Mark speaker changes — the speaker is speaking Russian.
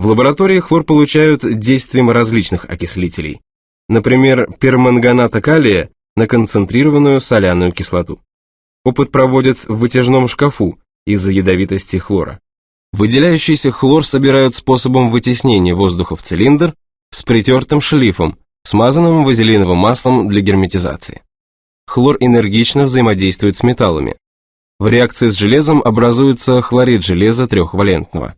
Speaker 1: В лаборатории хлор получают действием различных окислителей, например, перманганата калия на концентрированную соляную кислоту. Опыт проводят в вытяжном шкафу из-за ядовитости хлора. Выделяющийся хлор собирают способом вытеснения воздуха в цилиндр с притертым шлифом, смазанным вазелиновым маслом для герметизации. Хлор энергично взаимодействует с металлами. В реакции с железом образуется хлорид железа трехвалентного.